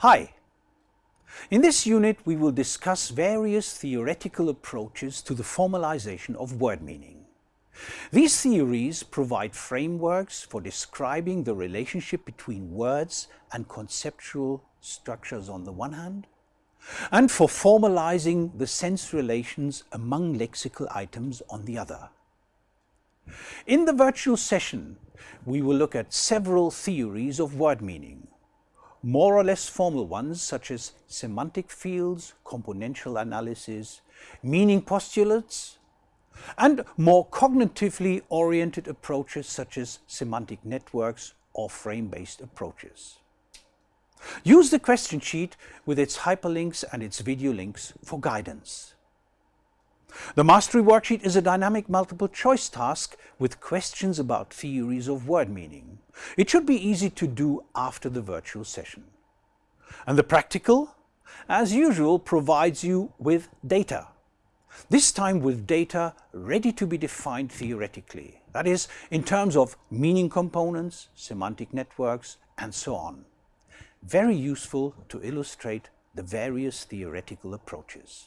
Hi! In this unit we will discuss various theoretical approaches to the formalization of word meaning. These theories provide frameworks for describing the relationship between words and conceptual structures on the one hand, and for formalizing the sense relations among lexical items on the other. In the virtual session, we will look at several theories of word meaning, more or less formal ones such as semantic fields, componential analysis, meaning postulates, and more cognitively oriented approaches such as semantic networks or frame-based approaches. Use the question sheet with its hyperlinks and its video links for guidance. The Mastery Worksheet is a dynamic multiple choice task with questions about theories of word meaning. It should be easy to do after the virtual session. And the practical, as usual, provides you with data. This time with data ready to be defined theoretically, that is, in terms of meaning components, semantic networks, and so on. Very useful to illustrate the various theoretical approaches.